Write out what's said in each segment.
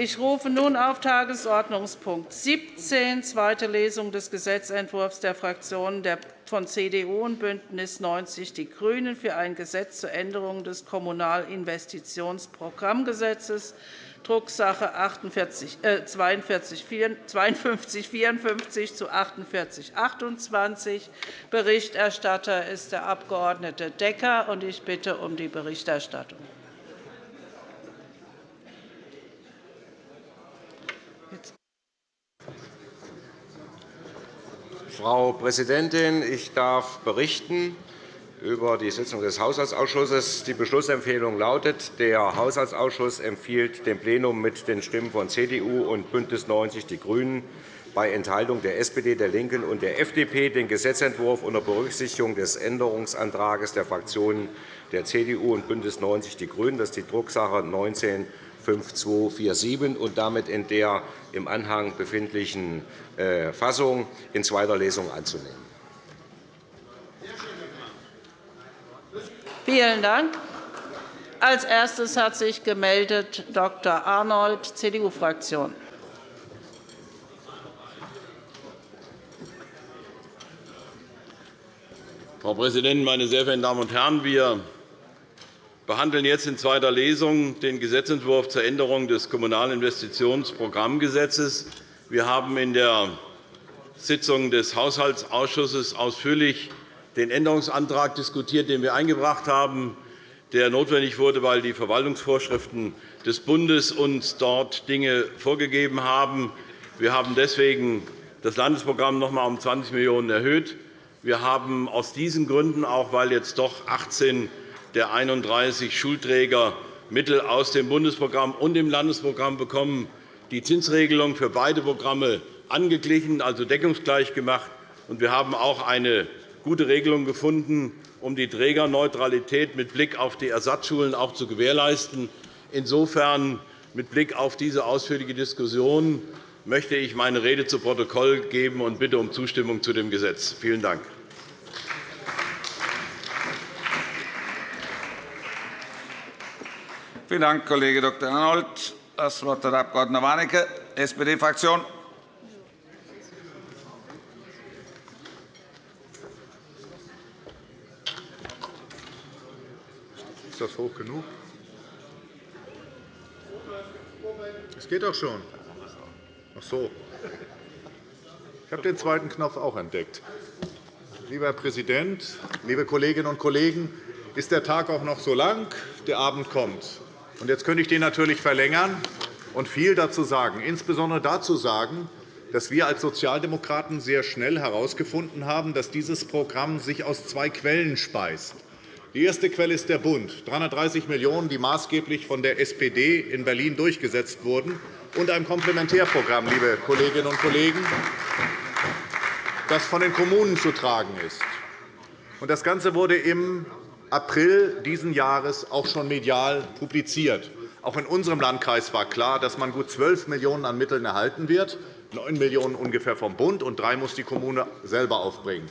Ich rufe nun auf Tagesordnungspunkt 17, zweite Lesung des Gesetzentwurfs der Fraktionen von CDU und BÜNDNIS 90 die GRÜNEN für ein Gesetz zur Änderung des Kommunalinvestitionsprogrammgesetzes, Drucksache 5254 zu 4828. Berichterstatter ist der Abg. Decker. Ich bitte um die Berichterstattung. Frau Präsidentin, ich darf berichten über die Sitzung des Haushaltsausschusses. Die Beschlussempfehlung lautet, der Haushaltsausschuss empfiehlt dem Plenum mit den Stimmen von CDU und BÜNDNIS 90 die GRÜNEN bei Enthaltung der SPD, der LINKEN und der FDP den Gesetzentwurf unter Berücksichtigung des Änderungsantrags der Fraktionen der CDU und BÜNDNIS 90 die GRÜNEN, das ist die Drucksache 19 5247 und damit in der im Anhang befindlichen äh, Fassung in zweiter Lesung anzunehmen. Vielen Dank. Als erstes hat sich gemeldet Dr. Arnold, CDU-Fraktion. Frau Präsidentin, meine sehr verehrten Damen und Herren! Wir behandeln jetzt in zweiter Lesung den Gesetzentwurf zur Änderung des Kommunalen Investitionsprogrammgesetzes. Wir haben in der Sitzung des Haushaltsausschusses ausführlich den Änderungsantrag diskutiert, den wir eingebracht haben, der notwendig wurde, weil die Verwaltungsvorschriften des Bundes uns dort Dinge vorgegeben haben. Wir haben deswegen das Landesprogramm noch einmal um 20 Millionen € erhöht. Wir haben aus diesen Gründen, auch weil jetzt doch 18 der 31 Schulträger Mittel aus dem Bundesprogramm und dem Landesprogramm bekommen, die Zinsregelung für beide Programme angeglichen, also deckungsgleich gemacht. Wir haben auch eine gute Regelung gefunden, um die Trägerneutralität mit Blick auf die Ersatzschulen auch zu gewährleisten. Insofern mit Blick auf diese ausführliche Diskussion möchte ich meine Rede zu Protokoll geben und bitte um Zustimmung zu dem Gesetz. Vielen Dank. Vielen Dank, Kollege Dr. Arnold. Das Wort hat der Abg. Warnecke, SPD-Fraktion. Ist das hoch genug? Es geht doch schon. Ach so. Ich habe den zweiten Knopf auch entdeckt. Lieber Herr Präsident, liebe Kolleginnen und Kollegen! Ist der Tag auch noch so lang? Der Abend kommt. Jetzt könnte ich den natürlich verlängern und viel dazu sagen, insbesondere dazu sagen, dass wir als Sozialdemokraten sehr schnell herausgefunden haben, dass dieses Programm sich aus zwei Quellen speist. Die erste Quelle ist der Bund, 330 Millionen €, die maßgeblich von der SPD in Berlin durchgesetzt wurden, und ein Komplementärprogramm, liebe Kolleginnen und Kollegen, das von den Kommunen zu tragen ist. Das Ganze wurde im April dieses Jahres auch schon medial publiziert. Auch in unserem Landkreis war klar, dass man gut 12 Millionen € an Mitteln erhalten wird, 9 Millionen € ungefähr vom Bund, und 3 muss die Kommune selber aufbringen.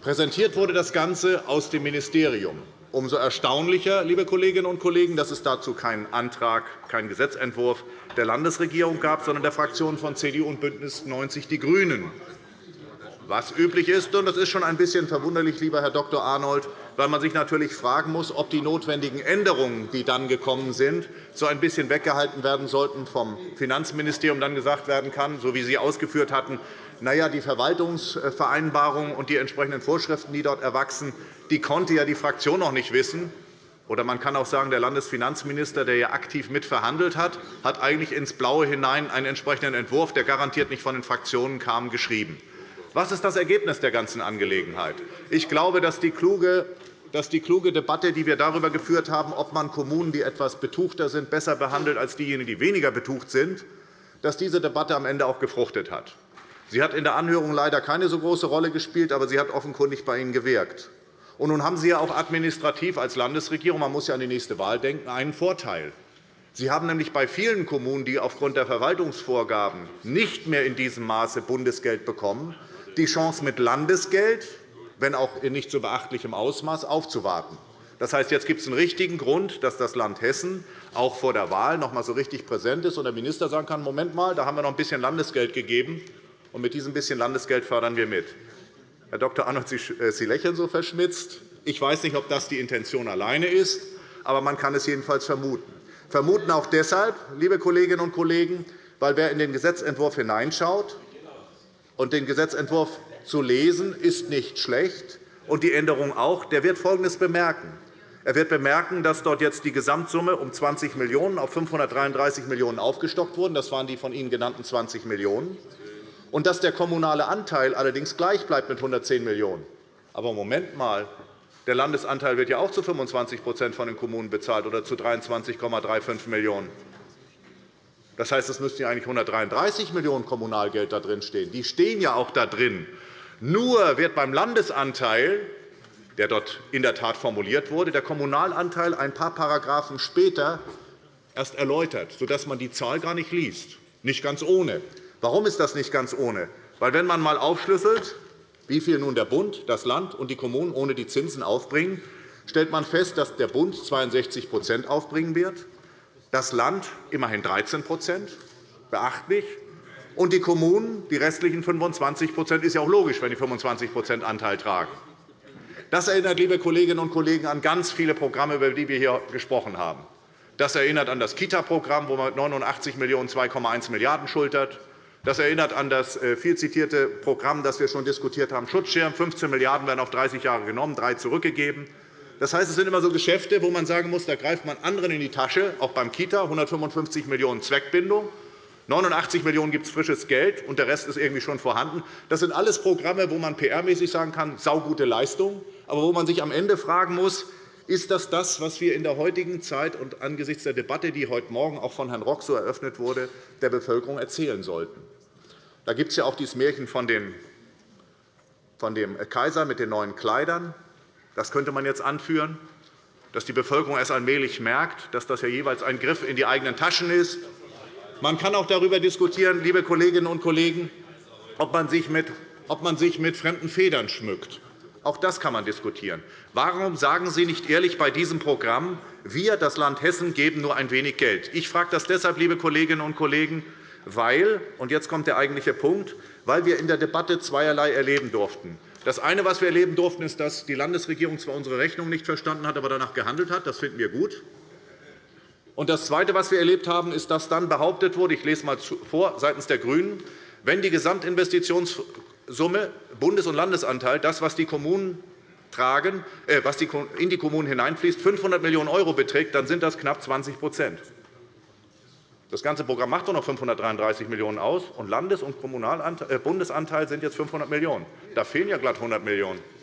Präsentiert wurde das Ganze aus dem Ministerium. Umso erstaunlicher, liebe Kolleginnen und Kollegen, dass es dazu keinen Antrag, keinen Gesetzentwurf der Landesregierung gab, sondern der Fraktionen von CDU und BÜNDNIS 90 die GRÜNEN was üblich ist. Und das ist schon ein bisschen verwunderlich, lieber Herr Dr. Arnold, weil man sich natürlich fragen muss, ob die notwendigen Änderungen, die dann gekommen sind, so ein bisschen weggehalten werden sollten vom Finanzministerium, dann gesagt werden kann, so wie Sie ausgeführt hatten, na ja, die Verwaltungsvereinbarung und die entsprechenden Vorschriften, die dort erwachsen, die konnte ja die Fraktion noch nicht wissen. Oder man kann auch sagen, der Landesfinanzminister, der ja aktiv mitverhandelt hat, hat eigentlich ins Blaue hinein einen entsprechenden Entwurf, der garantiert nicht von den Fraktionen kam, geschrieben. Was ist das Ergebnis der ganzen Angelegenheit? Ich glaube, dass die kluge dass die kluge Debatte, die wir darüber geführt haben, ob man Kommunen, die etwas betuchter sind, besser behandelt als diejenigen, die weniger betucht sind, dass diese Debatte am Ende auch gefruchtet hat. Sie hat in der Anhörung leider keine so große Rolle gespielt, aber sie hat offenkundig bei Ihnen gewirkt. Und nun haben Sie ja auch administrativ als Landesregierung, man muss ja an die nächste Wahl denken, einen Vorteil. Sie haben nämlich bei vielen Kommunen, die aufgrund der Verwaltungsvorgaben nicht mehr in diesem Maße Bundesgeld bekommen, die Chance, mit Landesgeld, wenn auch in nicht so beachtlichem Ausmaß, aufzuwarten. Das heißt, jetzt gibt es einen richtigen Grund, dass das Land Hessen auch vor der Wahl noch einmal so richtig präsent ist und der Minister sagen kann, Moment mal, da haben wir noch ein bisschen Landesgeld gegeben, und mit diesem bisschen Landesgeld fördern wir mit. Herr Dr. Arnold, Sie äh, lächeln so verschmitzt. Ich weiß nicht, ob das die Intention alleine ist, aber man kann es jedenfalls vermuten. Vermuten auch deshalb, liebe Kolleginnen und Kollegen, weil wer in den Gesetzentwurf hineinschaut, und den Gesetzentwurf zu lesen, ist nicht schlecht, und die Änderung auch, der wird Folgendes bemerken. Er wird bemerken, dass dort jetzt die Gesamtsumme um 20 Millionen € auf 533 Millionen € aufgestockt wurde. Das waren die von Ihnen genannten 20 Millionen €. Und dass der kommunale Anteil allerdings gleich bleibt mit 110 Millionen €. Aber Moment mal, der Landesanteil wird ja auch zu 25% von den Kommunen bezahlt oder zu 23,35 Millionen €. Das heißt, es müssten ja eigentlich 133 Millionen € Kommunalgeld da drin stehen. Die stehen ja auch da drin. Nur wird beim Landesanteil der dort in der Tat formuliert wurde, der Kommunalanteil ein paar Paragraphen später erst erläutert, sodass man die Zahl gar nicht liest. Nicht ganz ohne. Warum ist das nicht ganz ohne? Weil, wenn man einmal aufschlüsselt, wie viel nun der Bund, das Land und die Kommunen ohne die Zinsen aufbringen, stellt man fest, dass der Bund 62% aufbringen wird, das Land immerhin 13% beachtlich, und die Kommunen die restlichen 25% ist ja auch logisch, wenn die 25% Anteil tragen. Das erinnert, liebe Kolleginnen und Kollegen, an ganz viele Programme, über die wir hier gesprochen haben. Das erinnert an das Kita-Programm, wo man mit 89 Millionen € 2,1 Milliarden € schultert. Das erinnert an das äh, viel zitierte Programm, das wir schon diskutiert haben, Schutzschirm. 15 Milliarden € werden auf 30 Jahre genommen, drei zurückgegeben. Das heißt, es sind immer so Geschäfte, wo man sagen muss, da greift man anderen in die Tasche, auch beim Kita, 155 Millionen € Zweckbindung. 89 Millionen € gibt es frisches Geld, und der Rest ist irgendwie schon vorhanden. Das sind alles Programme, wo man PR-mäßig sagen kann, saugute Leistung, aber wo man sich am Ende fragen muss, ist das das, was wir in der heutigen Zeit und angesichts der Debatte, die heute Morgen auch von Herrn Rock so eröffnet wurde, der Bevölkerung erzählen sollten? Da gibt es ja auch dieses Märchen von dem Kaiser mit den neuen Kleidern. Das könnte man jetzt anführen, dass die Bevölkerung erst allmählich merkt, dass das ja jeweils ein Griff in die eigenen Taschen ist man kann auch darüber diskutieren, liebe Kolleginnen und Kollegen, ob man sich mit, ob man sich mit fremden Federn schmückt. Auch das kann man diskutieren. Warum sagen Sie nicht ehrlich bei diesem Programm, wir, das Land Hessen, geben nur ein wenig Geld? Ich frage das deshalb, liebe Kolleginnen und Kollegen, weil, und jetzt kommt der eigentliche Punkt, weil wir in der Debatte zweierlei erleben durften. Das eine, was wir erleben durften, ist, dass die Landesregierung zwar unsere Rechnung nicht verstanden hat, aber danach gehandelt hat. Das finden wir gut. Und das Zweite, was wir erlebt haben, ist, dass dann behauptet wurde, ich lese einmal vor, seitens der GRÜNEN, wenn die Gesamtinvestitionssumme Bundes- und Landesanteil, das, was die Kommunen tragen, äh, was in die Kommunen hineinfließt, 500 Millionen € beträgt, dann sind das knapp 20 Das ganze Programm macht doch noch 533 Millionen € aus, und Landes- und äh, Bundesanteil sind jetzt 500 Millionen €. Da fehlen ja glatt 100 Millionen €.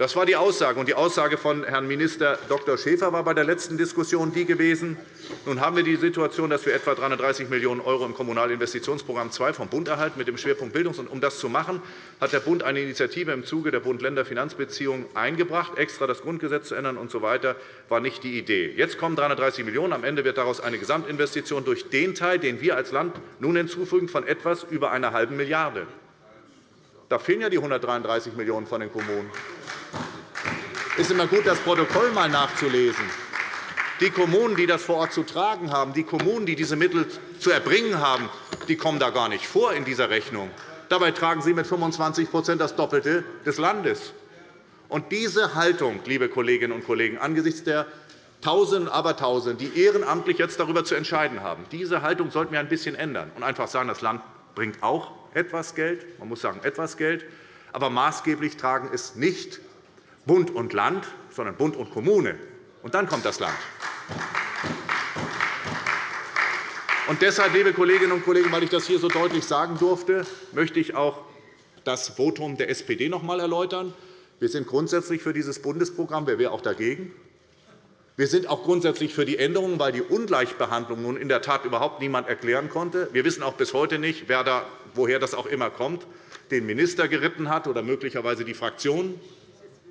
Das war die Aussage. die Aussage von Herrn Minister Dr. Schäfer war bei der letzten Diskussion die gewesen. Nun haben wir die Situation, dass wir etwa 330 Millionen € im Kommunalinvestitionsprogramm II vom Bund erhalten mit dem Schwerpunkt Bildung. Um das zu machen, hat der Bund eine Initiative im Zuge der Bund-Länder-Finanzbeziehungen eingebracht. Extra das Grundgesetz zu ändern usw. So war nicht die Idee. Jetzt kommen 330 Millionen €. Am Ende wird daraus eine Gesamtinvestition durch den Teil, den wir als Land nun hinzufügen, von etwas über einer halben Milliarde €. Da fehlen ja die 133 Millionen € von den Kommunen. Es ist immer gut, das Protokoll einmal nachzulesen. Die Kommunen, die das vor Ort zu tragen haben, die Kommunen, die diese Mittel zu erbringen haben, die kommen da gar nicht vor in dieser Rechnung. Dabei tragen sie mit 25% das Doppelte des Landes. Und diese Haltung, liebe Kolleginnen und Kollegen, angesichts der Tausenden und Abertausenden, die ehrenamtlich jetzt darüber zu entscheiden haben, diese Haltung sollten wir ein bisschen ändern und einfach sagen, das Land bringt auch etwas Geld, man muss sagen etwas Geld, aber maßgeblich tragen es nicht Bund und Land, sondern Bund und Kommune. Und dann kommt das Land. Und deshalb, liebe Kolleginnen und Kollegen, weil ich das hier so deutlich sagen durfte, möchte ich auch das Votum der SPD noch einmal erläutern. Wir sind grundsätzlich für dieses Bundesprogramm. Wer wäre auch dagegen? Wir sind auch grundsätzlich für die Änderungen, weil die Ungleichbehandlung nun in der Tat überhaupt niemand erklären konnte. Wir wissen auch bis heute nicht, wer da, woher das auch immer kommt, den Minister geritten hat oder möglicherweise die Fraktion.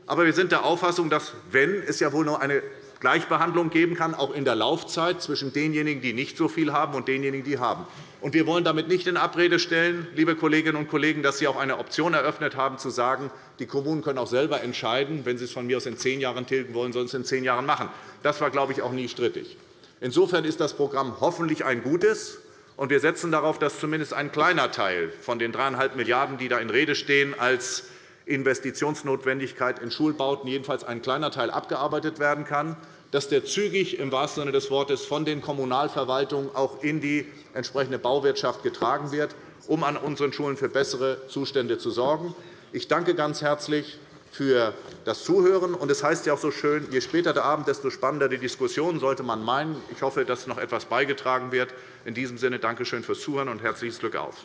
Aber wir sind der Auffassung, dass, wenn es ja wohl nur eine Gleichbehandlung geben kann, auch in der Laufzeit zwischen denjenigen, die nicht so viel haben, und denjenigen, die haben. wir wollen damit nicht in Abrede stellen, liebe Kolleginnen und Kollegen, dass Sie auch eine Option eröffnet haben, zu sagen, die Kommunen können auch selber entscheiden, wenn sie es von mir aus in zehn Jahren tilgen wollen, sollen es in zehn Jahren machen. Das war, glaube ich, auch nie strittig. Insofern ist das Programm hoffentlich ein gutes. Und wir setzen darauf, dass zumindest ein kleiner Teil von den 3,5 Milliarden €, die da in Rede stehen, als Investitionsnotwendigkeit in Schulbauten jedenfalls ein kleiner Teil abgearbeitet werden kann, dass der zügig im wahrsten Sinne des Wortes von den Kommunalverwaltungen auch in die entsprechende Bauwirtschaft getragen wird, um an unseren Schulen für bessere Zustände zu sorgen. Ich danke ganz herzlich für das Zuhören. Es heißt ja auch so schön, je später der Abend, desto spannender die Diskussion, sollte man meinen. Ich hoffe, dass noch etwas beigetragen wird. In diesem Sinne danke schön fürs Zuhören und herzliches Glück auf.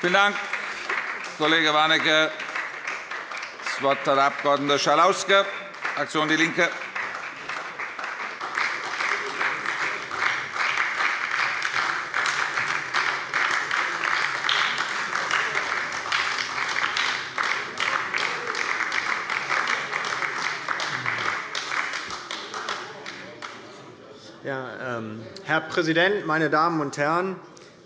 Vielen Dank, Kollege Warnecke. Das Wort hat der Abg. Schalauske, Fraktion DIE LINKE. Herr Präsident, meine Damen und Herren!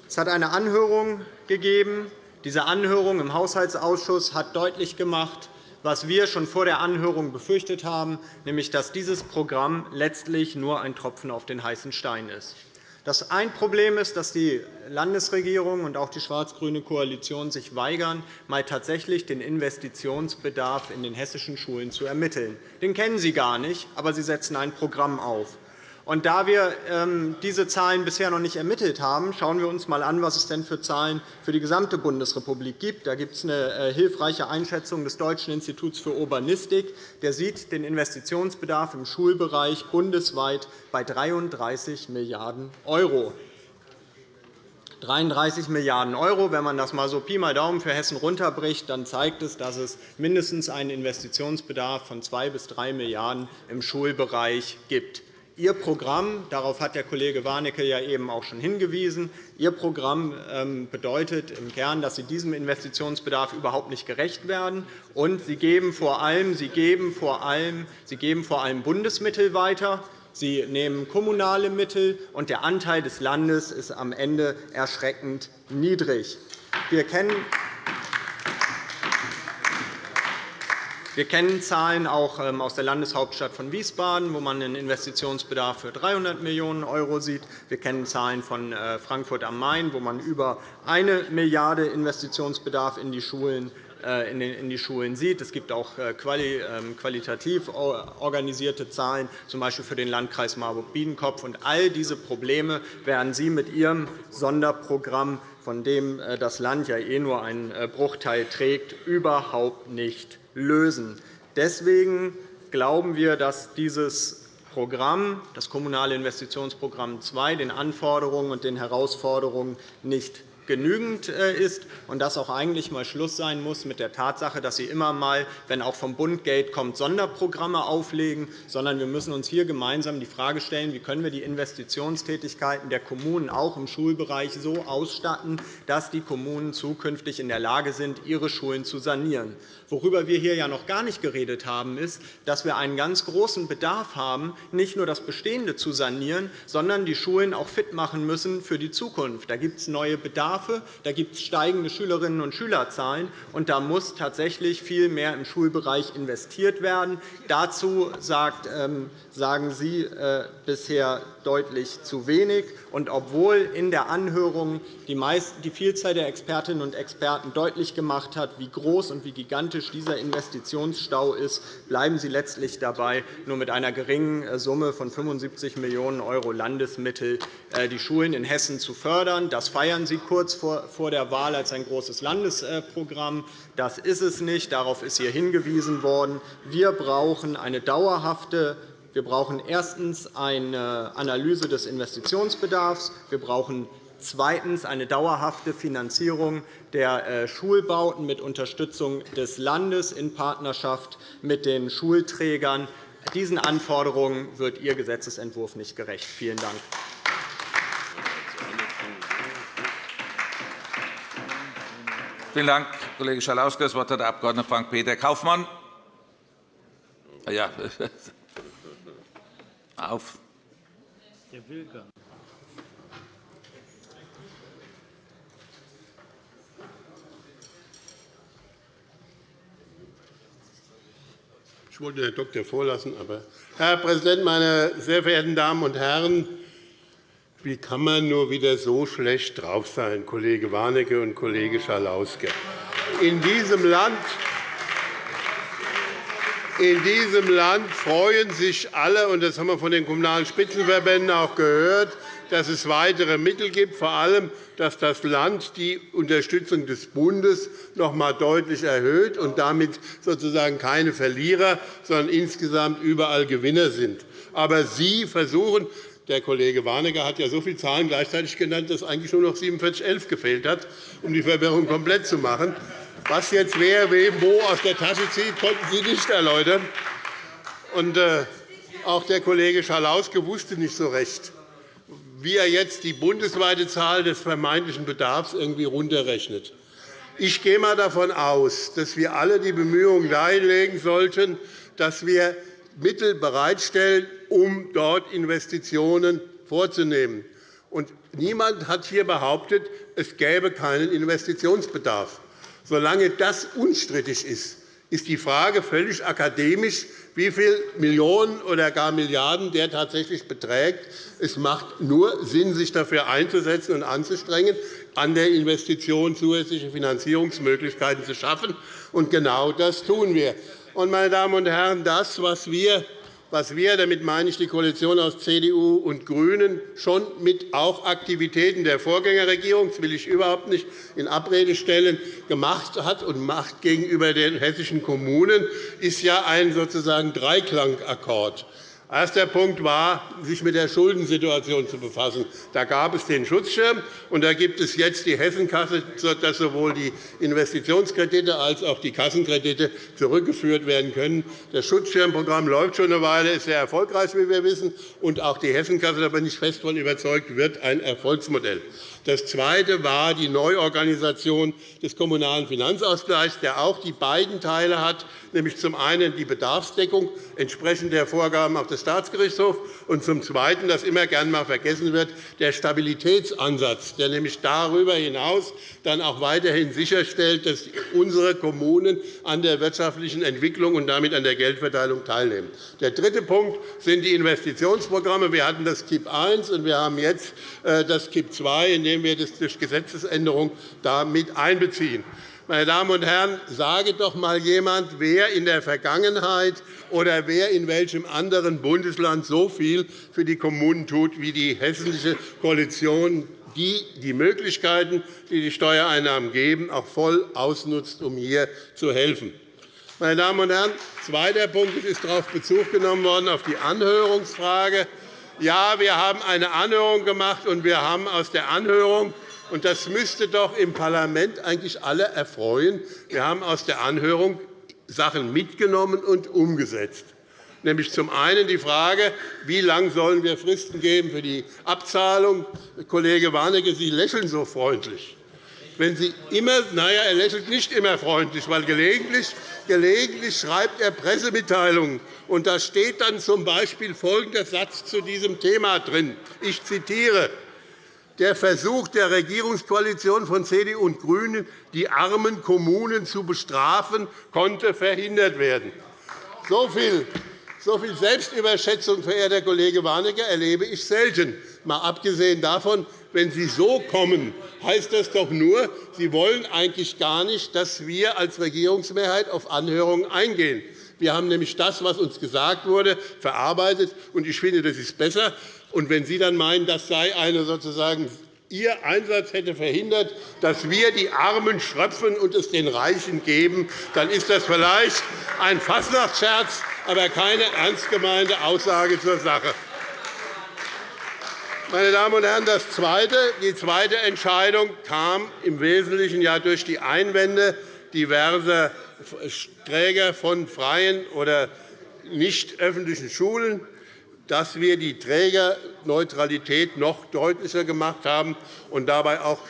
Es hat eine Anhörung gegeben. Diese Anhörung im Haushaltsausschuss hat deutlich gemacht, was wir schon vor der Anhörung befürchtet haben, nämlich dass dieses Programm letztlich nur ein Tropfen auf den heißen Stein ist. Das ein Problem ist, dass die Landesregierung und auch die schwarz-grüne Koalition sich weigern, mal tatsächlich den Investitionsbedarf in den hessischen Schulen zu ermitteln. Den kennen Sie gar nicht, aber Sie setzen ein Programm auf. Und da wir ähm, diese Zahlen bisher noch nicht ermittelt haben, schauen wir uns einmal an, was es denn für Zahlen für die gesamte Bundesrepublik gibt. Da gibt es eine äh, hilfreiche Einschätzung des Deutschen Instituts für Urbanistik. Der sieht den Investitionsbedarf im Schulbereich bundesweit bei 33 Milliarden €. 33 Milliarden €. Wenn man das einmal so Pi mal Daumen für Hessen runterbricht, dann zeigt es, dass es mindestens einen Investitionsbedarf von 2 bis 3 Milliarden € im Schulbereich gibt. Ihr Programm, darauf hat der Kollege Warnecke ja eben auch schon hingewiesen, Ihr Programm ähm, bedeutet im Kern, dass Sie diesem Investitionsbedarf überhaupt nicht gerecht werden. Und Sie geben vor allem, Sie geben vor allem, Sie geben vor allem Bundesmittel weiter. Sie nehmen kommunale Mittel, und der Anteil des Landes ist am Ende erschreckend niedrig. Wir kennen Wir kennen Zahlen auch ähm, aus der Landeshauptstadt von Wiesbaden, wo man einen Investitionsbedarf für 300 Millionen € sieht. Wir kennen Zahlen von äh, Frankfurt am Main, wo man über 1 Milliarde € Investitionsbedarf in die Schulen in die Schulen sieht. Es gibt auch äh, ähm, qualitativ organisierte Zahlen, z. B. für den Landkreis Marburg-Biedenkopf. All diese Probleme werden Sie mit Ihrem Sonderprogramm, von dem das Land ja eh nur einen Bruchteil trägt, überhaupt nicht lösen. Deswegen glauben wir, dass dieses Programm, das Kommunale Investitionsprogramm II, den Anforderungen und den Herausforderungen nicht genügend äh, ist und dass auch eigentlich einmal Schluss sein muss mit der Tatsache, dass Sie immer einmal, wenn auch vom Bund Geld kommt, Sonderprogramme auflegen, sondern wir müssen uns hier gemeinsam die Frage stellen, wie können wir die Investitionstätigkeiten der Kommunen auch im Schulbereich so ausstatten, dass die Kommunen zukünftig in der Lage sind, ihre Schulen zu sanieren. Worüber wir hier ja noch gar nicht geredet haben, ist, dass wir einen ganz großen Bedarf haben, nicht nur das Bestehende zu sanieren, sondern die Schulen auch fit machen müssen für die Zukunft. Da gibt es neue Bedarfe, da gibt es steigende Schülerinnen und Schülerzahlen, und da muss tatsächlich viel mehr im Schulbereich investiert werden. Dazu ähm, sagen Sie äh, bisher deutlich zu wenig. Und obwohl in der Anhörung die Vielzahl der Expertinnen und Experten deutlich gemacht hat, wie groß und wie gigantisch dieser Investitionsstau ist, bleiben Sie letztlich dabei, nur mit einer geringen äh, Summe von 75 Millionen € Landesmittel äh, die Schulen in Hessen zu fördern. Das feiern Sie kurz vor der Wahl als ein großes Landesprogramm. Das ist es nicht. Darauf ist hier hingewiesen worden. Wir brauchen eine dauerhafte wir brauchen erstens eine Analyse des Investitionsbedarfs. Wir brauchen zweitens eine dauerhafte Finanzierung der äh, Schulbauten mit Unterstützung des Landes in Partnerschaft mit den Schulträgern. Diesen Anforderungen wird Ihr Gesetzentwurf nicht gerecht. Vielen Dank. Vielen Dank, Kollege Schalauske. Das Wort hat der Abg. Frank-Peter Kaufmann, Ja. Auf. Der will gar nicht. Ich wollte Herrn Doktor vorlassen, aber Herr Präsident, meine sehr verehrten Damen und Herren! Wie kann man nur wieder so schlecht drauf sein, Kollege Warnecke und Kollege Schalauske? In diesem Land in diesem Land freuen sich alle, und das haben wir von den Kommunalen Spitzenverbänden auch gehört, dass es weitere Mittel gibt, vor allem, dass das Land die Unterstützung des Bundes noch einmal deutlich erhöht und damit sozusagen keine Verlierer, sondern insgesamt überall Gewinner sind. Aber Sie versuchen, der Kollege Warnecke hat ja so viele Zahlen gleichzeitig genannt, dass eigentlich nur noch 4711 gefehlt hat, um die Verwirrung komplett zu machen. Was jetzt wer wem wo aus der Tasche zieht, konnten Sie nicht erläutern. Und, äh, auch der Kollege Schalauske wusste nicht so recht, wie er jetzt die bundesweite Zahl des vermeintlichen Bedarfs irgendwie runterrechnet. Ich gehe einmal davon aus, dass wir alle die Bemühungen dahin legen sollten, dass wir Mittel bereitstellen, um dort Investitionen vorzunehmen. Und niemand hat hier behauptet, es gäbe keinen Investitionsbedarf. Solange das unstrittig ist, ist die Frage völlig akademisch, wie viele Millionen oder gar Milliarden der tatsächlich beträgt. Es macht nur Sinn, sich dafür einzusetzen und anzustrengen, an der Investition zusätzliche Finanzierungsmöglichkeiten zu schaffen. Genau das tun wir. Meine Damen und Herren, das, was wir was wir, damit meine ich die Koalition aus CDU und GRÜNEN, schon mit auch Aktivitäten der Vorgängerregierung, das will ich überhaupt nicht in Abrede stellen, gemacht hat und macht gegenüber den hessischen Kommunen, ist ja ein sozusagen Dreiklangakkkord. Erster Punkt war, sich mit der Schuldensituation zu befassen. Da gab es den Schutzschirm, und da gibt es jetzt die Hessenkasse, dass sowohl die Investitionskredite als auch die Kassenkredite zurückgeführt werden können. Das Schutzschirmprogramm läuft schon eine Weile, ist sehr erfolgreich, wie wir wissen, und auch die Hessenkasse, da bin ich fest davon überzeugt, wird ein Erfolgsmodell. Das Zweite war die Neuorganisation des Kommunalen Finanzausgleichs, der auch die beiden Teile hat, nämlich zum einen die Bedarfsdeckung entsprechend der Vorgaben auch des Staatsgerichtshofs und zum Zweiten, das immer gern einmal vergessen wird, der Stabilitätsansatz, der nämlich darüber hinaus dann auch weiterhin sicherstellt, dass unsere Kommunen an der wirtschaftlichen Entwicklung und damit an der Geldverteilung teilnehmen. Der dritte Punkt sind die Investitionsprogramme. Wir hatten das KIP I und wir haben jetzt äh, das KIP II, in dem wir das durch Gesetzesänderung damit einbeziehen. Meine Damen und Herren, sage doch einmal jemand, wer in der Vergangenheit oder wer in welchem anderen Bundesland so viel für die Kommunen tut wie die hessische Koalition, die die Möglichkeiten, die die Steuereinnahmen geben, auch voll ausnutzt, um hier zu helfen. Meine Damen und Herren, zweiter Punkt ist darauf Bezug genommen worden auf die Anhörungsfrage. Ja, wir haben eine Anhörung gemacht, und wir haben aus der Anhörung und das müsste doch im Parlament eigentlich alle erfreuen. Wir haben aus der Anhörung Sachen mitgenommen und umgesetzt nämlich zum einen die Frage, wie lange sollen wir Fristen geben für die Abzahlung. Kollege Warnecke, Sie lächeln so freundlich. Wenn Sie immer, naja, er lächelt nicht immer freundlich, weil gelegentlich, gelegentlich schreibt er Pressemitteilungen. Und da steht dann z. B. folgender Satz zu diesem Thema drin. Ich zitiere der Versuch der Regierungskoalition von CDU und GRÜNEN, die armen Kommunen zu bestrafen, konnte verhindert werden. So viel so viel Selbstüberschätzung, verehrter Kollege Warnecke, erlebe ich selten. Mal abgesehen davon, wenn Sie so kommen, heißt das doch nur, Sie wollen eigentlich gar nicht, dass wir als Regierungsmehrheit auf Anhörungen eingehen. Wir haben nämlich das, was uns gesagt wurde, verarbeitet. und Ich finde, das ist besser, und wenn Sie dann meinen, das sei eine sozusagen Ihr Einsatz hätte verhindert, dass wir die Armen schröpfen und es den Reichen geben, dann ist das vielleicht ein Fastnachtsscherz, aber keine ernst gemeinte Aussage zur Sache. Meine Damen und Herren, das zweite, die zweite Entscheidung kam im Wesentlichen ja durch die Einwände diverser Träger von freien oder nicht öffentlichen Schulen dass wir die Trägerneutralität noch deutlicher gemacht haben und dabei auch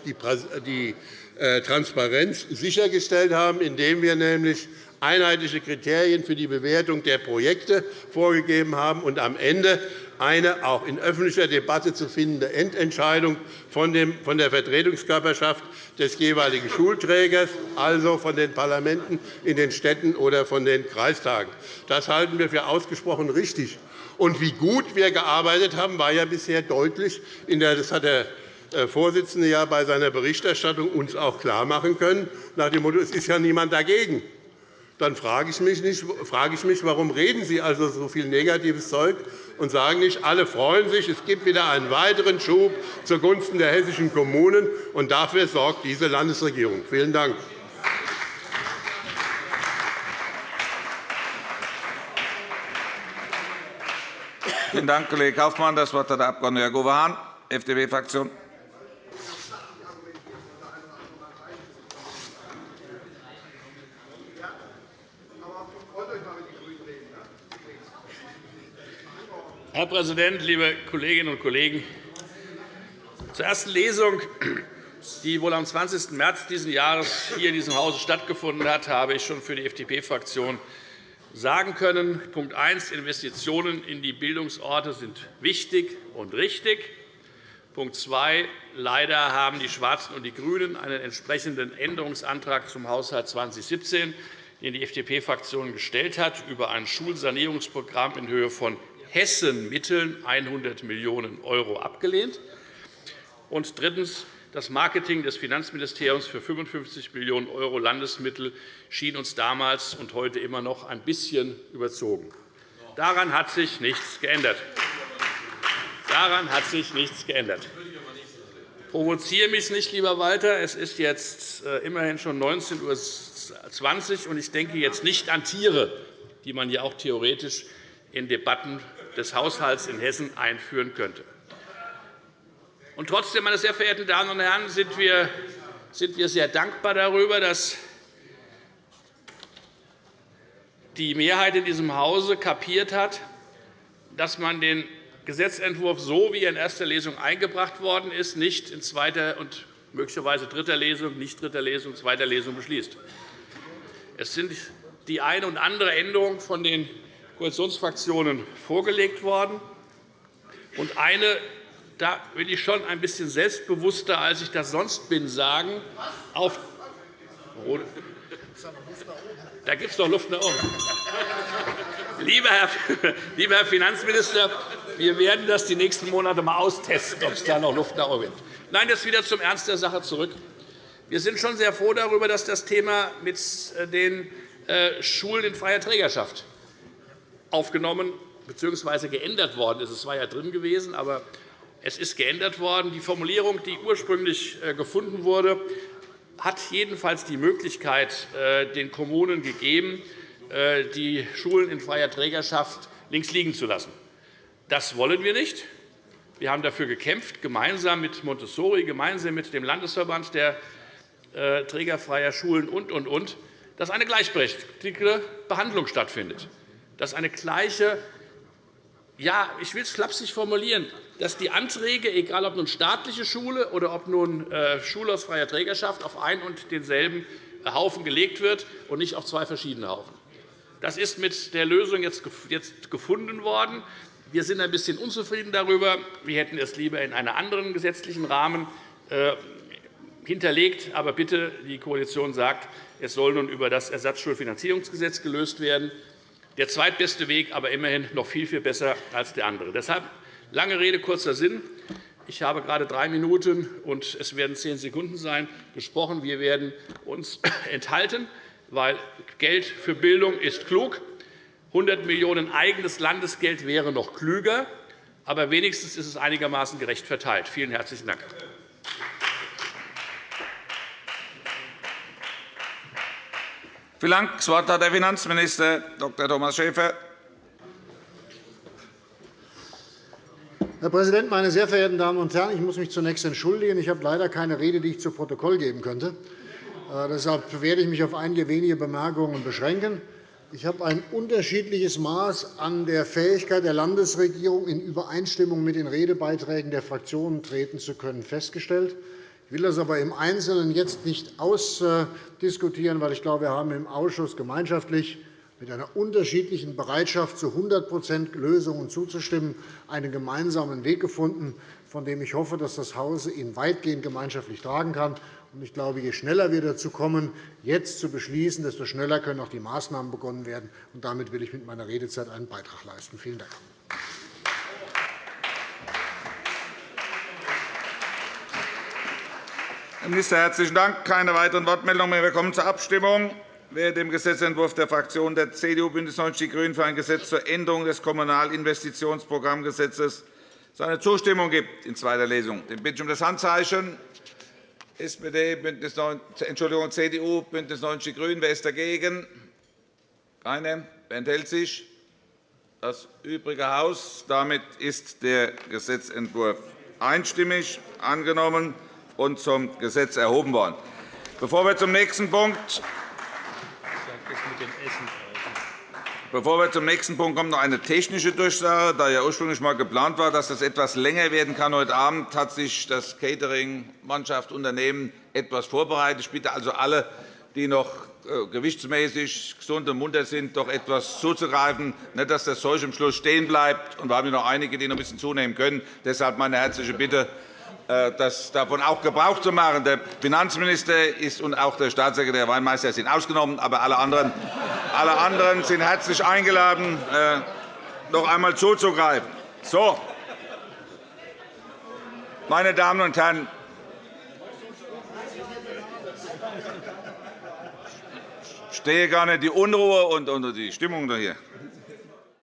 die äh, Transparenz sichergestellt haben, indem wir nämlich einheitliche Kriterien für die Bewertung der Projekte vorgegeben haben und am Ende eine auch in öffentlicher Debatte zu findende Endentscheidung von der Vertretungskörperschaft des jeweiligen Schulträgers, also von den Parlamenten in den Städten oder von den Kreistagen. Das halten wir für ausgesprochen richtig. Und wie gut wir gearbeitet haben, war ja bisher deutlich. Das hat der äh, Vorsitzende ja bei seiner Berichterstattung uns auch klarmachen können, nach dem Motto, es ist ja niemand dagegen dann frage ich mich, nicht, frage ich mich warum reden Sie also so viel negatives Zeug und sagen nicht, alle freuen sich, es gibt wieder einen weiteren Schub zugunsten der hessischen Kommunen, und dafür sorgt diese Landesregierung. Vielen Dank. Vielen Dank, Kollege Kaufmann. Das Wort hat der Abg. Jörg Uwe Hahn, FDP-Fraktion. Herr Präsident, liebe Kolleginnen und Kollegen! Zur ersten Lesung, die wohl am 20. März dieses Jahres hier in diesem Hause stattgefunden hat, habe ich schon für die FDP-Fraktion sagen können. Punkt 1. Investitionen in die Bildungsorte sind wichtig und richtig. Punkt 2. Leider haben die Schwarzen und die GRÜNEN einen entsprechenden Änderungsantrag zum Haushalt 2017, den die FDP-Fraktion gestellt hat, über ein Schulsanierungsprogramm in Höhe von Hessen-Mitteln 100 Millionen € abgelehnt. Und drittens. Das Marketing des Finanzministeriums für 55 Millionen € Landesmittel schien uns damals und heute immer noch ein bisschen überzogen. Daran hat sich nichts geändert. Daran hat sich nichts geändert. Provoziere mich nicht, lieber Walter. Es ist jetzt äh, immerhin schon 19.20 Uhr, und ich denke jetzt nicht an Tiere, die man ja auch theoretisch in Debatten des Haushalts in Hessen einführen könnte. Und trotzdem, meine sehr verehrten Damen und Herren, sind wir sehr dankbar darüber, dass die Mehrheit in diesem Hause kapiert hat, dass man den Gesetzentwurf, so wie er in erster Lesung eingebracht worden ist, nicht in zweiter und möglicherweise dritter Lesung, nicht dritter Lesung, zweiter Lesung beschließt. Es sind die eine und andere Änderung von den Koalitionsfraktionen vorgelegt worden. Und eine, da will ich schon ein bisschen selbstbewusster, als ich das sonst bin, sagen, auf da gibt es doch Luft nach oben. Lieber Herr Finanzminister, wir werden das die nächsten Monate einmal austesten, ob es da noch Luft nach oben gibt. Nein, jetzt wieder zum Ernst der Sache zurück. Wir sind schon sehr froh darüber, dass das Thema mit den äh, Schulen in freier Trägerschaft aufgenommen bzw. geändert worden ist. Es war ja drin gewesen, aber es ist geändert worden. Die Formulierung, die ursprünglich äh, gefunden wurde, hat jedenfalls die Möglichkeit äh, den Kommunen gegeben, äh, die Schulen in freier Trägerschaft links liegen zu lassen. Das wollen wir nicht. Wir haben dafür gekämpft, gemeinsam mit Montessori, gemeinsam mit dem Landesverband der trägerfreier Schulen und, und, und, dass eine gleichberechtigte Behandlung stattfindet dass eine gleiche ja, ich will es flapsig formulieren, dass die Anträge, egal ob nun staatliche Schule oder ob nun äh, Schule aus freier Trägerschaft, auf einen und denselben Haufen gelegt wird und nicht auf zwei verschiedene Haufen. Das ist mit der Lösung jetzt gefunden worden. Wir sind ein bisschen unzufrieden darüber. Wir hätten es lieber in einem anderen gesetzlichen Rahmen äh, hinterlegt. Aber bitte, die Koalition sagt, es soll nun über das Ersatzschulfinanzierungsgesetz gelöst werden der zweitbeste Weg, aber immerhin noch viel, viel besser als der andere. Deshalb lange Rede, kurzer Sinn. Ich habe gerade drei Minuten, und es werden zehn Sekunden sein, gesprochen. Wir werden uns enthalten, weil Geld für Bildung ist klug. 100 Millionen € eigenes Landesgeld wäre noch klüger, aber wenigstens ist es einigermaßen gerecht verteilt. Vielen herzlichen Dank. Vielen Dank. Das Wort hat der Finanzminister Dr. Thomas Schäfer. Herr Präsident, meine sehr verehrten Damen und Herren! Ich muss mich zunächst entschuldigen. Ich habe leider keine Rede, die ich zu Protokoll geben könnte. Äh, deshalb werde ich mich auf einige wenige Bemerkungen beschränken. Ich habe ein unterschiedliches Maß an der Fähigkeit der Landesregierung, in Übereinstimmung mit den Redebeiträgen der Fraktionen treten zu können, festgestellt. Ich will das aber im Einzelnen jetzt nicht ausdiskutieren, weil ich glaube, wir haben im Ausschuss gemeinschaftlich mit einer unterschiedlichen Bereitschaft, zu 100% Lösungen zuzustimmen, einen gemeinsamen Weg gefunden, von dem ich hoffe, dass das Haus ihn weitgehend gemeinschaftlich tragen kann. Ich glaube, je schneller wir dazu kommen, jetzt zu beschließen, desto schneller können auch die Maßnahmen begonnen werden. Damit will ich mit meiner Redezeit einen Beitrag leisten. Vielen Dank. Herr Minister, herzlichen Dank. Keine weiteren Wortmeldungen mehr. Wir kommen zur Abstimmung. Wer dem Gesetzentwurf der Fraktionen der CDU, BÜNDNIS 90 die GRÜNEN für ein Gesetz zur Änderung des Kommunalinvestitionsprogrammgesetzes seine Zustimmung gibt in zweiter Lesung, den bitte ich um das Handzeichen. SPD, Bündnis, Entschuldigung, CDU, BÜNDNIS 90 die GRÜNEN. Wer ist dagegen? Keine. Wer enthält sich? Das übrige Haus. Damit ist der Gesetzentwurf einstimmig angenommen und zum Gesetz erhoben worden. Bevor wir zum nächsten Punkt Bevor wir zum nächsten Punkt kommen, noch eine technische Durchsage. Da ja ursprünglich einmal geplant war, dass das etwas länger werden kann heute Abend, hat sich das Catering-Mannschaft Unternehmen etwas vorbereitet. Ich bitte also alle, die noch äh, gewichtsmäßig gesund und munter sind, doch etwas zuzugreifen, nicht, dass das Zeug am Schluss stehen bleibt. Und wir haben noch einige, die noch ein bisschen zunehmen können. Deshalb meine herzliche Bitte, das davon auch Gebrauch zu machen. Der Finanzminister ist und auch der Staatssekretär Weinmeister sind ausgenommen, aber alle anderen, alle anderen sind herzlich eingeladen, äh, noch einmal zuzugreifen. So. Meine Damen und Herren, ich stehe gar nicht die Unruhe und die Stimmung hier.